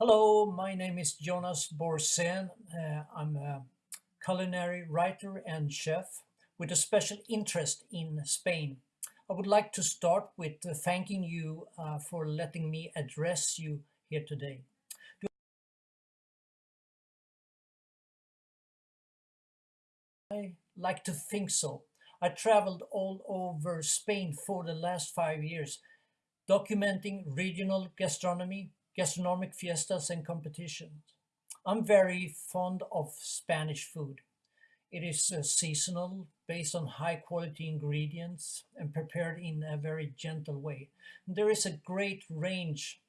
Hello, my name is Jonas Borsen. Uh, I'm a culinary writer and chef with a special interest in Spain. I would like to start with uh, thanking you uh, for letting me address you here today. I like to think so. I traveled all over Spain for the last five years, documenting regional gastronomy, gastronomic fiestas and competitions. I'm very fond of Spanish food. It is uh, seasonal, based on high quality ingredients and prepared in a very gentle way. There is a great range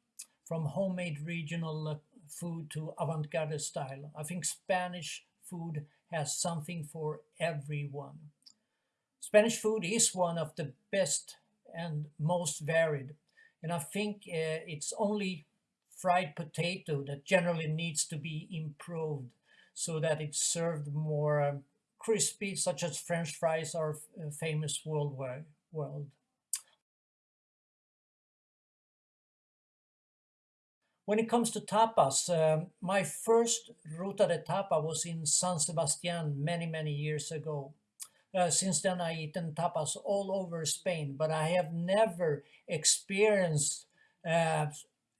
from homemade regional uh, food to avant-garde style. I think Spanish food has something for everyone. Spanish food is one of the best and most varied. And I think uh, it's only fried potato that generally needs to be improved so that it's served more um, crispy, such as French fries are uh, famous worldwide. World. When it comes to tapas, um, my first ruta de tapa was in San Sebastian many, many years ago. Uh, since then, I've eaten tapas all over Spain, but I have never experienced uh,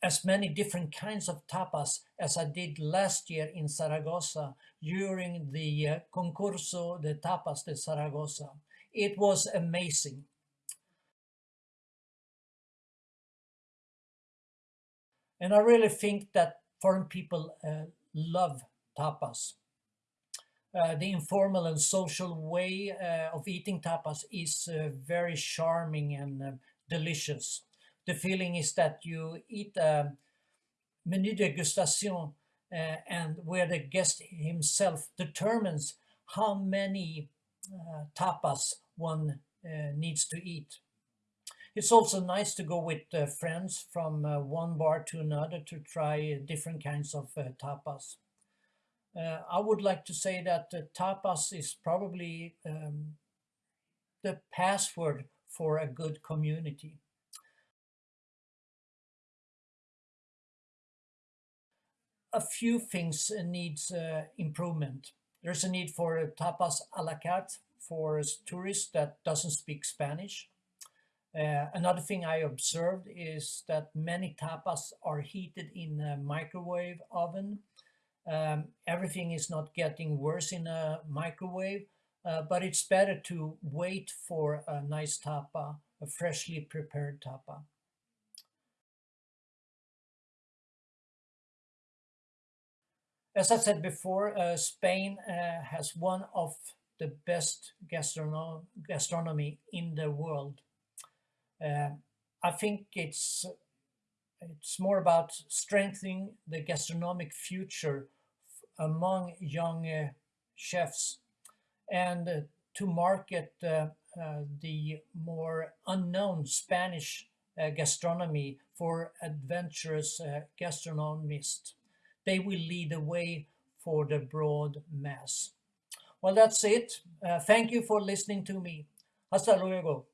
as many different kinds of tapas as I did last year in Zaragoza during the uh, Concurso de Tapas de Zaragoza. It was amazing. And I really think that foreign people uh, love tapas. Uh, the informal and social way uh, of eating tapas is uh, very charming and uh, delicious the feeling is that you eat a menu degustation uh, and where the guest himself determines how many uh, tapas one uh, needs to eat. It's also nice to go with uh, friends from uh, one bar to another to try different kinds of uh, tapas. I would like to say that tapas is probably um, the password for a good community. A few things needs uh, improvement. There's a need for tapas a la carte for tourists that doesn't speak Spanish. Uh, another thing I observed is that many tapas are heated in a microwave oven. Um, everything is not getting worse in a microwave, uh, but it's better to wait for a nice tapa, a freshly prepared tapa. As I said before, uh, Spain uh, has one of the best gastrono gastronomy in the world. Uh, I think it's it's more about strengthening the gastronomic future among young uh, chefs and uh, to market uh, the more unknown Spanish gastronomy for adventurous gastronomists. They will lead the way for the broad mass. Well, that's it. Uh, thank you for listening to me. Hasta luego.